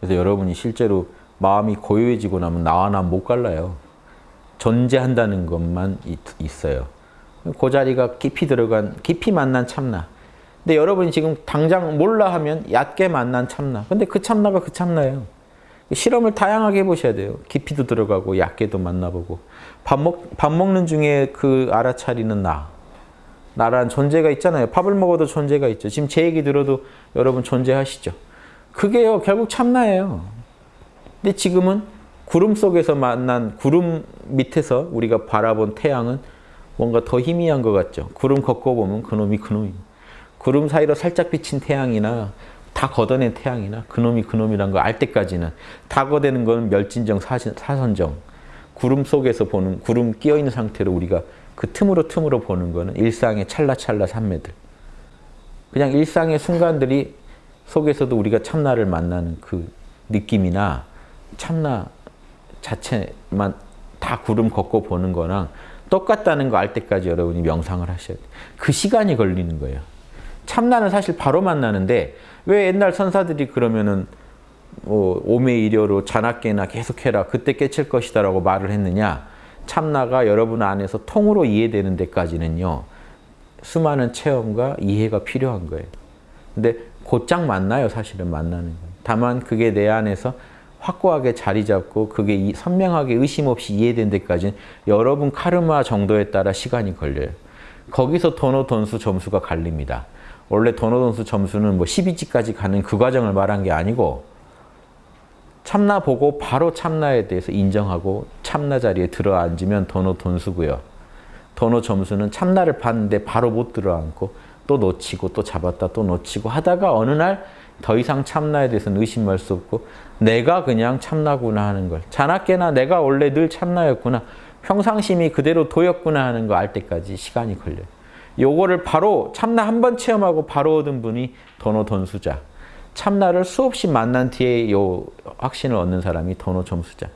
그래서 여러분이 실제로 마음이 고요해지고 나면 나와 나 못 갈라요. 존재한다는 것만 있, 어요 그 자리가 깊이 들어간, 깊이 만난 참나. 근데 여러분이 지금 당장 몰라 하면 얕게 만난 참나. 근데 그 참나가 그 참나예요. 실험을 다양하게 해보셔야 돼요. 깊이도 들어가고 얕게도 만나보고. 밥, 먹, 밥 먹는 중에 그 알아차리는 나. 나란 존재가 있잖아요. 밥을 먹어도 존재가 있죠. 지금 제 얘기 들어도 여러분 존재하시죠. 그게요 결국 참나예요. 근데 지금은 구름 속에서 만난 구름 밑에서 우리가 바라본 태양은 뭔가 더 희미한 것 같죠. 구름 걷고 보면 그놈이 그놈입니다. 구름 사이로 살짝 비친 태양이나 다 걷어낸 태양이나 그놈이 그놈이란 거 알 때까지는 다 걷어내는 건 멸진정 사선정 구름 속에서 보는 구름 끼어있는 상태로 우리가 그 틈으로 틈으로 보는 거는 일상의 찰나찰나 산매들 그냥 일상의 순간들이 속에서도 우리가 참나를 만나는 그 느낌이나 참나 자체만 다 구름 걷고 보는 거랑 똑같다는 거 알 때까지 여러분이 명상을 하셔야 돼요. 그 시간이 걸리는 거예요. 참나는 사실 바로 만나는데 왜 옛날 선사들이 그러면은 뭐 오매이려로 자나깨나 계속해라 그때 깨칠 것이다 라고 말을 했느냐 참나가 여러분 안에서 통으로 이해되는 데까지는요 수많은 체험과 이해가 필요한 거예요. 근데 곧장 만나요 사실은 만나는 건. 다만 그게 내 안에서 확고하게 자리 잡고 그게 선명하게 의심 없이 이해된 데까지는 여러분 카르마 정도에 따라 시간이 걸려요. 거기서 도노 돈수 점수가 갈립니다. 원래 도노 돈수 점수는 뭐 12지까지 가는 그 과정을 말한 게 아니고 참나 보고 바로 참나에 대해서 인정하고 참나 자리에 들어앉으면 도노 돈수고요. 도노 점수는 참나를 봤는데 바로 못 들어앉고 또 놓치고 또 잡았다 또 놓치고 하다가 어느 날 더 이상 참나에 대해서는 의심할 수 없고 내가 그냥 참나구나 하는 걸. 자나깨나 내가 원래 늘 참나였구나. 평상심이 그대로 도였구나 하는 거 알 때까지 시간이 걸려요. 요거를 바로 참나 한 번 체험하고 바로 얻은 분이 도노 돈수자. 참나를 수없이 만난 뒤에 요 확신을 얻는 사람이 도노 점수자